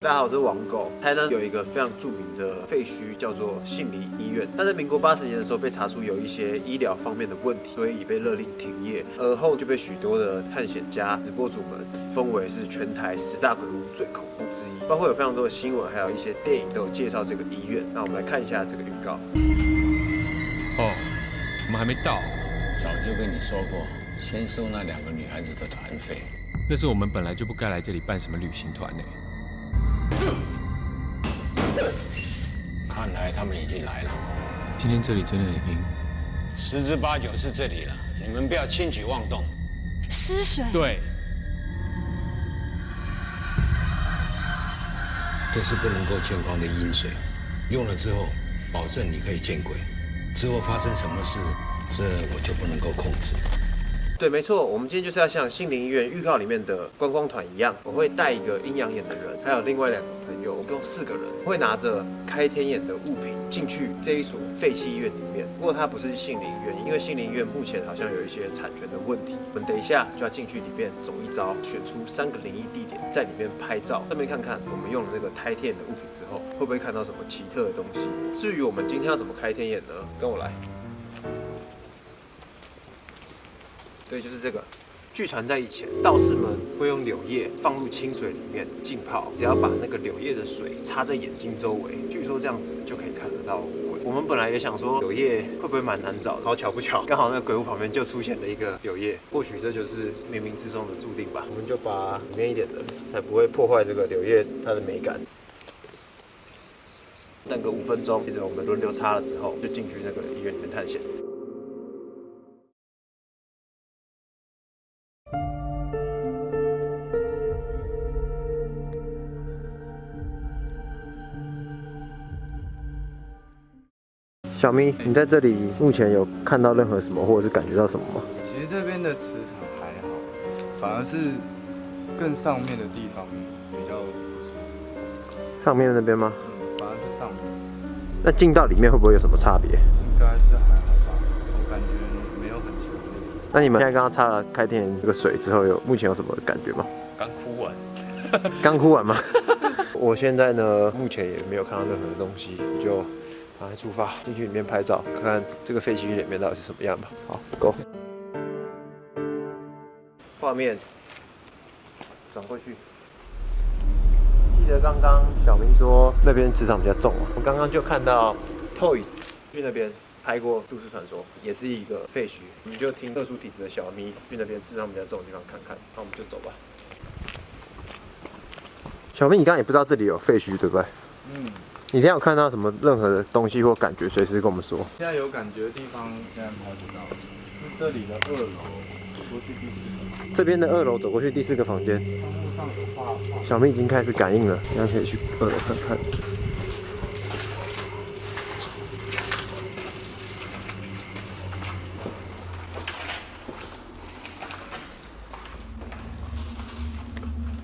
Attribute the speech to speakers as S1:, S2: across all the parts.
S1: 大家好，我是王狗。台南有一个非常著名的废墟，叫做信黎医院。但在民国八十年的时候，被查出有一些医疗方面的问题，所以被勒令停业。而后就被许多的探险家、直播主们封为是全台十大鬼屋最恐怖之一。包括有非常多的新闻，还有一些电影都有介绍这个医院。那我们来看一下这个预告。
S2: 哦，我们还没到。
S3: 早就跟你说过，先收那两个女孩子的团费。
S2: 那是我们本来就不该来这里办什么旅行团呢。
S3: 看来他们已经来了。
S2: 今天这里真的很阴，
S3: 十之八九是这里了。你们不要轻举妄动。
S4: 失水。
S2: 对，
S3: 这是不能够见光的阴水，用了之后，保证你可以见鬼。之后发生什么事，这我就不能够控制。
S1: 对，没错，我们今天就是要像心灵医院预告里面的观光团一样，我会带一个阴阳眼的人，还有另外两个朋友，一共四个人，会拿着开天眼的物品进去这一所废弃医院里面。不过它不是心灵医院，因为心灵医院目前好像有一些产权的问题。我们等一下就要进去里面走一遭，选出三个灵异地点，在里面拍照，顺便看看我们用了那个开天眼的物品之后，会不会看到什么奇特的东西。至于我们今天要怎么开天眼呢？跟我来。对，就是这个。据传在以前，道士们会用柳叶放入清水里面浸泡，只要把那个柳叶的水插在眼睛周围，据说这样子就可以看得到鬼。我们本来也想说柳叶会不会蛮难找，好巧不巧，刚好那个鬼屋旁边就出现了一个柳叶，或许这就是冥冥之中的注定吧。我们就把里面一点的，才不会破坏这个柳叶它的美感。等个五分钟，接着我们轮流插了之后，就进去那个医院里面探险。小咪，你在这里目前有看到任何什么，或者是感觉到什么吗？
S5: 其实这边的磁场还好，反而是更上面的地方比较
S1: 上面那边吗？
S5: 嗯，反而是上面。
S1: 那进到里面会不会有什么差别？
S5: 应该是还好吧，我感觉没有很强烈。
S1: 那你们现在刚刚擦了开天这个水之后，有目前有什么感觉吗？
S5: 刚哭完，
S1: 刚哭完吗？我现在呢，目前也没有看到任何的东西，我就赶快出发进去里面拍照，看看这个废墟里面到底是什么样吧。好，Go。画面转过去。记得刚刚小明说那边磁场比较重啊，我刚刚就看到 Toys 去那边拍过《都市传说》，也是一个废墟。我们就听特殊体质的小咪去那边磁场比较重的地方看看，那我们就走吧。小明，你刚刚也不知道这里有废墟，对不对？
S5: 嗯，
S1: 你今天有看到什么任何的东西或感觉，随时跟我们说。
S5: 现在有感觉的地方现在拍不到，是这里的二楼，走过去第四个，
S1: 这边的二楼走过去第四个房间。小明已经开始感应了，大家可以去二楼看看。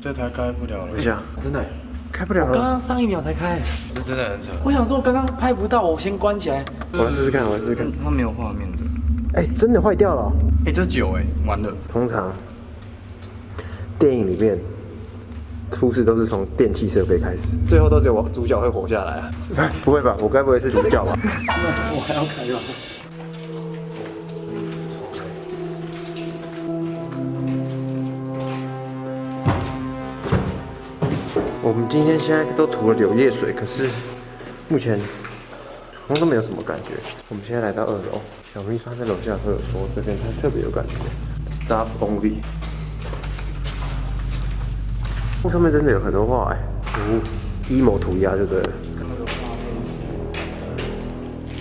S5: 这台开不了了
S1: 等一，下，
S6: 真的，
S1: 开不了了，
S6: 刚刚上一秒才开。
S5: 这真的很扯。
S6: 我想说，刚刚拍不到，我先关起来。
S1: 我来试试看，我来试试看。
S5: 它没有画面的。
S1: 哎、真的坏掉了。
S5: 哎，这是酒哎，完了。
S1: 通常电影里面出事都是从电器设备开始，最后都只有主角会活下来啊？不会吧？我该不会是主角吧？
S6: 我还要开吗？
S1: 我们今天现在都涂了柳叶水，可是目前好像都没有什么感觉。我们现在来到二楼，小明说在楼下的时候有说这边他特别有感觉，staff only。上面真的有很多画哎，哦，emo 涂鸦就对了。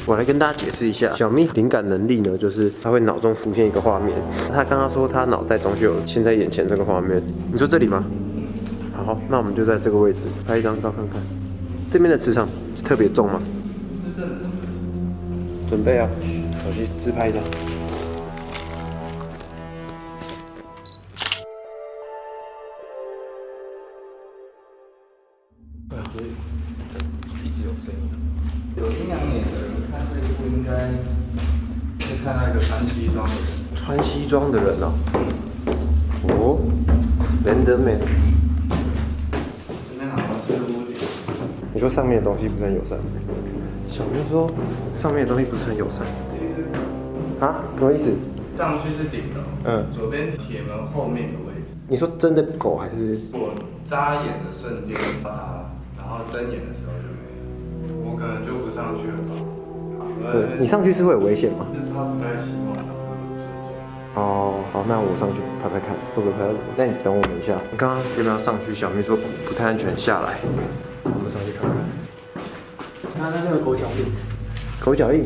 S1: 我来跟大家解释一下，小咪灵感能力呢，就是他会脑中浮现一个画面。他刚刚说他脑袋中就有现在眼前这个画面，你说这里吗？好，那我们就在这个位置拍一张照看看。这边的磁场特别重吗？不是这准备啊，手机自拍一张。
S5: 感觉一直有声音。有阴阳眼的人看这一部应该会看到一个穿西装的人。
S1: 穿西装的人哦。哦难
S5: 得没好像是
S1: 你说上面的东西不是很友善？小明说上面的东西不是很友善。啊？什么意思？
S5: 上去是顶楼，
S1: 嗯，
S5: 左边铁门后面的位置。
S1: 你说真的狗还是？
S5: 我眨眼的瞬间到它，然后睁眼的时候就没了，我可能就不上去了吧。
S1: 对，你上去是会有危险吗？
S5: 就是他不太希望它
S1: 哦，好，那我上去拍拍看，会不会拍到什么？那你等我们一下。刚刚有没有上去？小明说不太安全，下来。我们上去看看。
S6: 看看那个狗脚印，
S1: 狗脚印，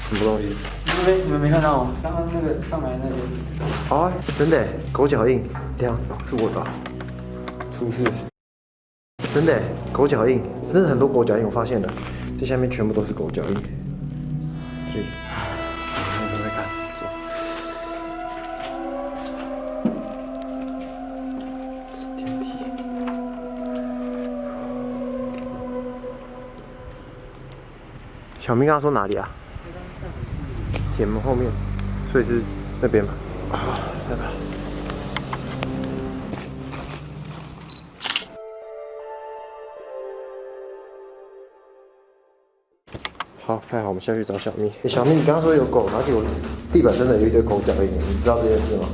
S1: 什么东西？
S6: 那边你们没看到吗？刚刚那个上来那边，
S1: 哦，真的，狗脚印，这样是我的，出事。真的，狗脚印，真的很多狗脚印，我发现了，这下面全部都是狗脚印。小明刚刚说哪里啊？铁门后面，所以是那边吧？啊，那个。好，太好，我们下去找小蜜。欸小蜜，你刚刚说有狗，而且我地板真的有一堆狗脚印，你知道这件事吗？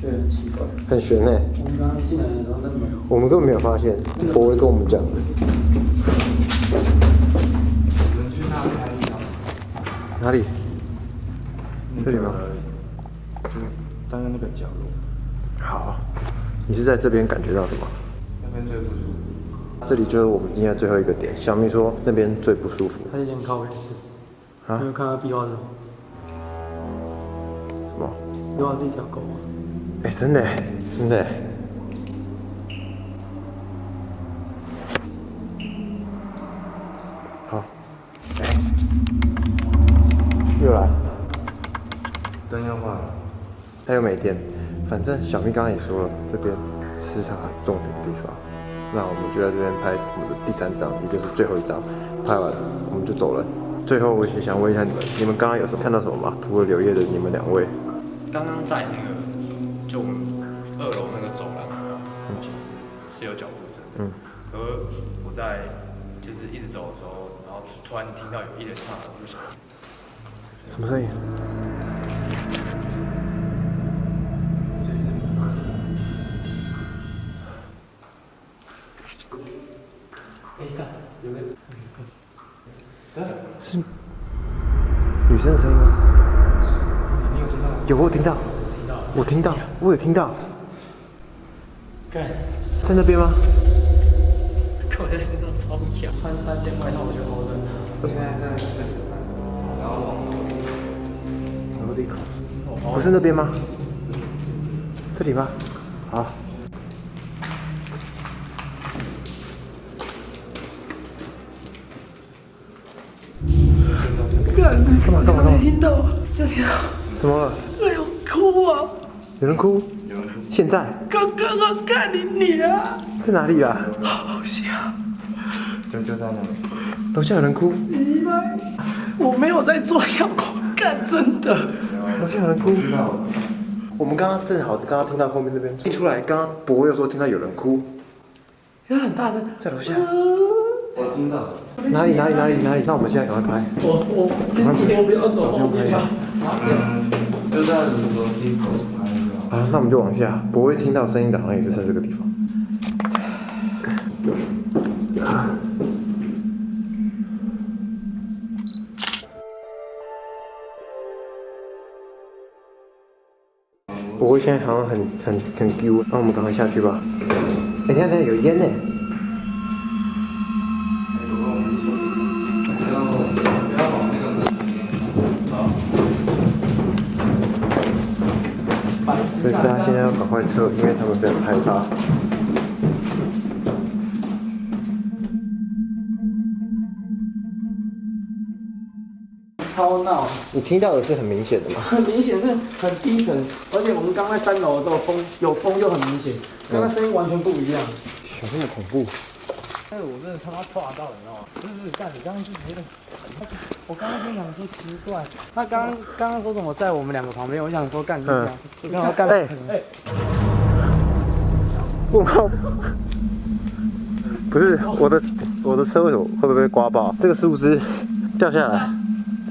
S6: 是很奇怪。
S1: 很悬哎、
S6: 我们刚刚进来的时候，都没有。
S1: 我们根本没有发现，博威跟我们讲的。哪里？这里吗？
S5: 刚刚那个角落，
S1: 好，你是在这边感觉到什么？
S5: 那边最不舒服。
S1: 这里就是我们今天的最后一个点。小明说那边最不舒服。
S6: 他以前靠背是，
S1: 啊
S6: 没有看到壁画是吗？
S1: 什么？
S6: 壁画是一条狗吗？
S1: 哎、真的耶，真的耶。好，哎、又来，
S5: 灯要换了，
S1: 他又没电。反正小蜜刚刚也说了，这边磁场很重的地方。那我们就在这边拍我们的第三张，也就是最后一张。拍完我们就走了。最后我也想问一下你们，你们刚刚有什么看到什么吗？涂了柳叶的你们两位，
S2: 刚刚在那个就我们二楼那个走廊嗯，其实是有脚步声的。
S1: 嗯。
S2: 而我在就是一直走的时候，然后突然听到有一连串的呼响，
S1: 什么声音？
S6: 哎，看有个
S1: 是女生的声音吗？有，我有听到，我听到，我有听到，
S6: 干，
S1: 在那边吗？
S6: 我在身上超痒，穿三件外套我就好冷。
S5: 现在在这里，然后
S1: 不是那边吗？这里吗？好。
S6: 干，
S1: 干嘛干嘛干嘛？
S6: 听到，就听到，
S1: 什么了？
S6: 哎呦，哭啊！
S1: 有人哭？有人哭现在
S6: 刚刚啊，干你你啊！
S1: 在哪里啊？
S6: 好香，
S5: 就就在那里。
S1: 楼下有人哭！
S6: 我没有在做效果，干真的。
S1: 楼下有人哭知道。我们刚刚正好刚刚听到后面那边一出来，刚刚博又说听到有人哭，
S6: 因为很大声，
S1: 在楼下。
S5: 我听到。
S1: 哪里哪里哪里哪里？那我们现在赶快拍。
S6: 我我你我不要走后面吧。
S5: 嗯，就在楼梯口拍的。
S1: 好，那我们就往下。博会听到声音的，好像也是在这个地方。博会现在好像很很很丢，那我们赶快下去吧。哎、下等一下有烟呢。所以大家现在要赶快撤，因为他们非常害
S6: 超闹，
S1: 你听到的是很明显的吗？
S6: 很明显是很低沉，而且我们刚在三楼的时候风有风就很明显，刚刚声音完全不一样。
S1: 小心的恐怖。
S6: 哎，我真的他妈抓到了，你知道吗？不是不是，干你刚刚就直接，我刚刚就想说奇怪，他刚刚刚刚说什么在我们两个旁边，我想说干你
S1: 嗯
S6: 俩，我刚刚干
S1: 哎
S6: 哎，
S1: 问号，不是我的我的车为什么会不会被刮爆？这个树枝掉下来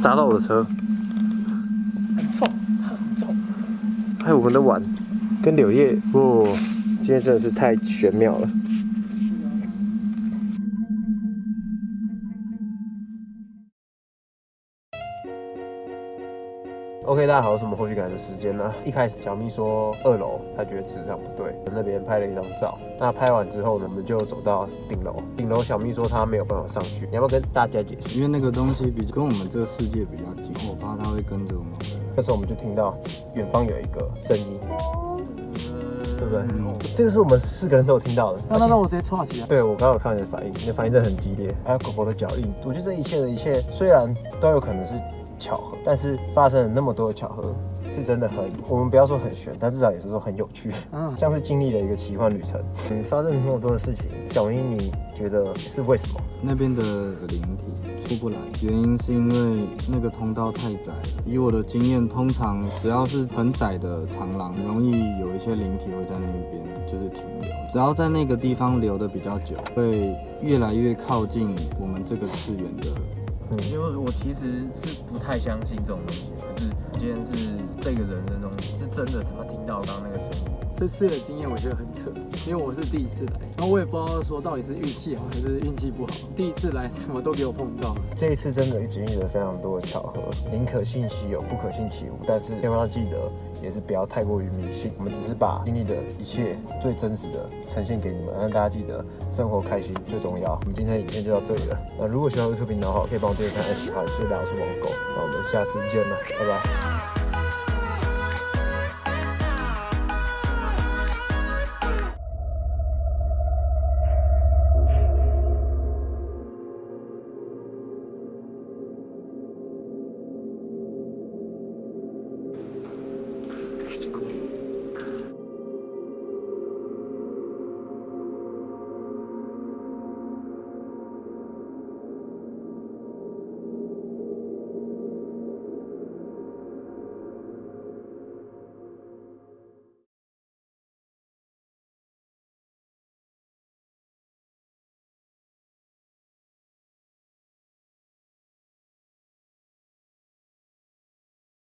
S1: 砸到我的车，
S6: 很重，很重。
S1: 还有我们的碗跟柳叶，哦，今天真的是太玄妙了。OK，大家好，是我们后续感的时间呢。一开始小咪说二楼，他觉得磁场不对，那边拍了一张照。那拍完之后呢，我们就走到顶楼。顶楼小咪说他没有办法上去，你要不要跟大家解释？
S5: 因为那个东西比跟我们这个世界比较近，我怕它会跟着我们。
S1: 那时候我们就听到远方有一个声音，对不对？这个是我们四个人都有听到的。
S6: 那那那我直接戳起来。
S1: 对我刚刚有看你的反应，你的反应真的很激烈，还有狗狗的脚印。我觉得这一切的一切，虽然都有可能是巧合，但是发生了那么多的巧合，是真的很，我们不要说很悬，但至少也是说很有趣，
S6: 嗯
S1: 像是经历了一个奇幻旅程。嗯，发生了那么多的事情，小英你觉得是为什么？
S5: 那边的灵体出不来，原因是因为那个通道太窄了。以我的经验，通常只要是很窄的长廊，容易有一些灵体会在那边就是停留。只要在那个地方留的比较久，会越来越靠近我们这个次元的。
S4: 因为我其实是不太相信这种东西，可是今天是这个人的东西是真的，他听到刚刚那个声音。
S6: 这次的经验我觉得很扯，因为我是第一次来，然后我也不知道说到底是运气好还是运气不好。第一次来 什么都给我碰到，
S1: 这一次真的经历了非常多的巧合，宁可信其有，不可信其无。但是千万要记得，也是不要太过于迷信。我们只是把经历的一切最真实的呈现给你们，让大家记得生活开心最重要。我们今天的影片就到这里了。那如果喜欢 YouTube 频的话，可以帮我订阅、看、喜欢。谢谢大家，我是王狗，那我们下次见了，拜拜。